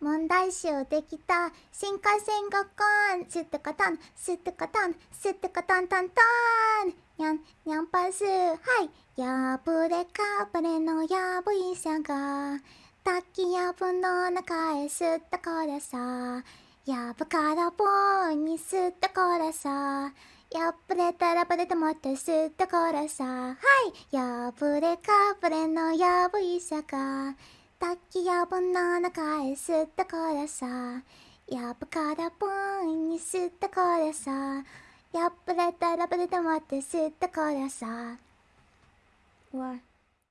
問題集できた新幹線ごっこんすってかたんすってかたんすってかたんたんたんにゃんにゃんぱすはいやぶれかぶれのやぶいさが滝やぶの中へすったこれさやぶからぼうにすったこれさやぶれたらぶれてもってすったこれさはいやぶれかぶれのやぶいさが滝やぶの中へすったこらさ。やぶからぼんにすったこらさ。やばれたらぶれたまってすったこらさ。